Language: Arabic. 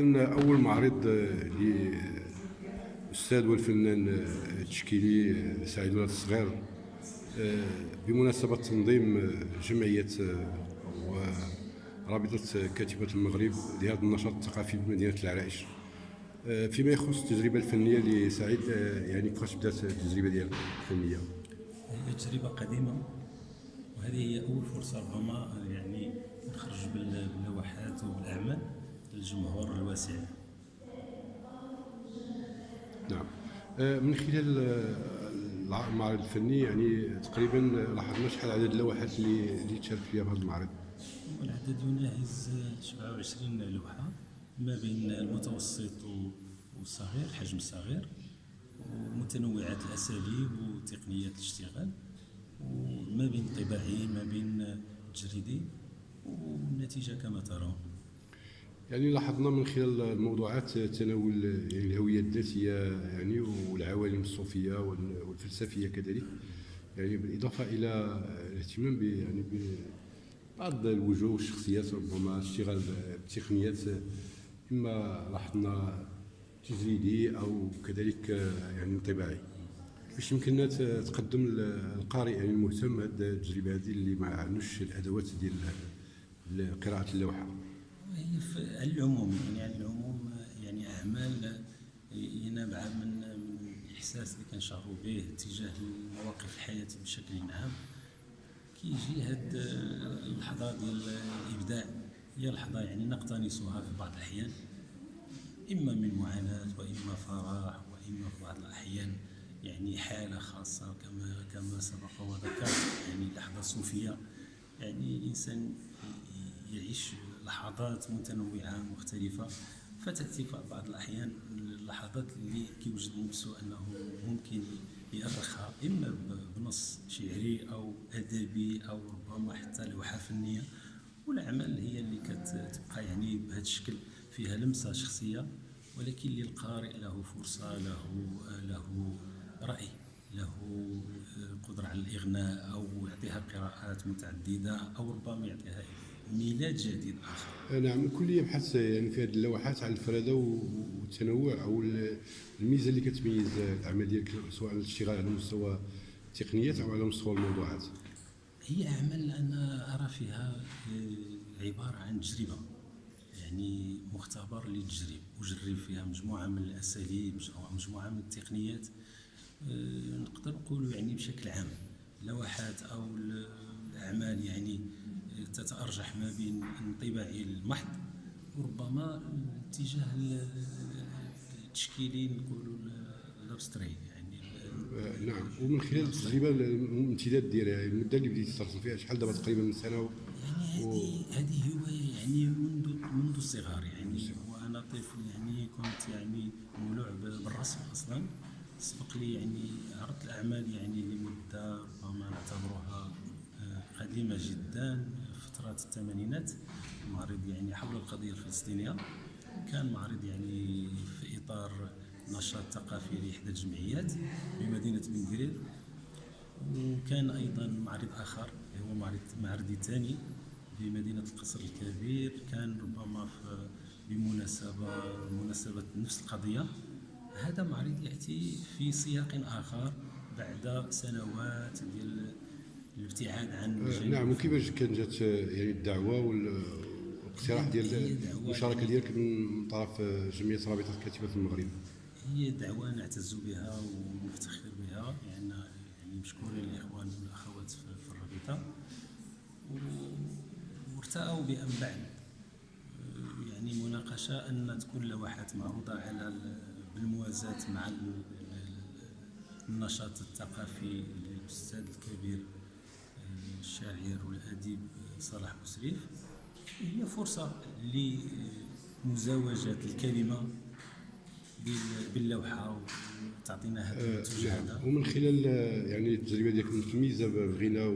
اذا أول معرض للاستاذ والفنان التشكيلي سعيد ولاد الصغير. بمناسبة تنظيم جمعية ورابطه كاتبة المغرب لهذا النشاط الثقافي بمدينة العرائش. فيما يخص التجربة الفنية لسعيد يعني كيفاش بدأت التجربة ديالك الفنية؟ هي تجربة قديمة وهذه هي أول فرصة ربما يعني نخرج باللوحات وبالاعمال للجمهور الواسع. نعم. آه، من خلال آه، المعرض الفني يعني تقريبا لاحظنا شحال عدد اللوحات اللي اللي تشارك فيها في هذا المعرض؟ العدد يناهز 27 لوحة ما بين المتوسط والصغير الحجم الصغير ومتنوعات الأساليب وتقنيات الاشتغال وما بين طباعي ما بين جريدي والنتيجة كما ترون. يعني لاحظنا من خلال الموضوعات تناول يعني الهوية الذاتية يعني والعوالم الصوفية والفلسفية كذلك. يعني بالإضافة إلى الاهتمام يعني بعض الوجوه والشخصيات ربما اشتغال بتقنيات إما لاحظنا تجريدي أو كذلك يعني طباعي باش يمكننا تقدم القارئ يعني المهتم هذه التجربة هذه اللي ما عندوش الأدوات ديال قراءة اللوحة. هي العموم يعني العموم يعني اعمال نابعه من الإحساس اللي كنشعروا به تجاه مواقف الحياة بشكل عام كيجي هاد اللحظة ديال الإبداع. هي لحظة يعني نقتنصها في بعض الأحيان إما من معاناة وإما فرح وإما في بعض الأحيان يعني حالة خاصة كما كما سبق وذكر يعني لحظة صوفية. يعني الإنسان يعيش لحظات متنوعة مختلفة فتاتي في بعض الأحيان اللحظات اللي كيوجد نفسه أنه ممكن يأرخها إما بنص شعري أو أدبي أو ربما حتى لوحة فنية. والأعمال هي اللي كتبقى يعني بهذا الشكل فيها لمسة شخصية ولكن للقارئ له فرصة له له رأي له قدرة على الإغناء أو يعطيها قراءات متعددة أو ربما يعطيها ميلاد جديد آخر. نعم الكل يبحث يعني في هذه اللوحات على الفرادة والتنوع أو الميزة اللي كتميز الأعمال ديالك سواء الاشتغال على مستوى التقنيات أو على مستوى الموضوعات. هي أعمال أنا أرى فيها آه، عبارة عن تجربة. يعني مختبر للتجريب وجرب فيها مجموعة من الأساليب مجموعة من التقنيات آه، نقدر نقولوا يعني بشكل عام. لوحات أو الأعمال يعني تتأرجح ما بين الانطباعي المحض وربما الاتجاه التشكيلي نقولوا الابستري يعني آه، نعم. ومن خلال التجربه الامتداد ديالها المدة اللي بديتي ترسم فيها شحال دابا تقريبا من سنة و... يعني هذه هذه هوايه يعني منذ منذ الصغر يعني وأنا طفل يعني كنت يعني مولوع بالرسم أصلا. سبق لي يعني عرضت الأعمال يعني لمدة ربما نعتبرها آه، قديمة جدا. فترات الثمانينات معرض يعني حول القضية الفلسطينية. كان معرض يعني في إطار نشاط ثقافي لإحدى الجمعيات بمدينة بن وكان أيضا معرض آخر هو معرض معرضي ثاني بمدينة القصر الكبير. كان ربما في بمناسبه مناسبه نفس القضية. هذا معرض يأتي في سياق آخر بعد سنوات ديال الابتعاد عن آه نعم وكيفاش كان جات يعني الدعوة والاقتراح ديال المشاركة ديالك من طرف جمعية رابطة كاتبه المغرب؟ هي دعوة نعتز بها ونفتخر بها لأن يعني, يعني مشكورين الاخوان والأخوات في الرابطة. وارتأوا بأن بعد يعني مناقشة أن تكون لوحات معروضة على بالموازاة مع النشاط الثقافي للأستاذ الكبير. الشاعر والأديب صلاح مسريف هي فرصة لمزاوجة الكلمة باللوحة وتعطينا هذا آه، نعم. ومن خلال يعني التجربة ديالك متميزة بالغناء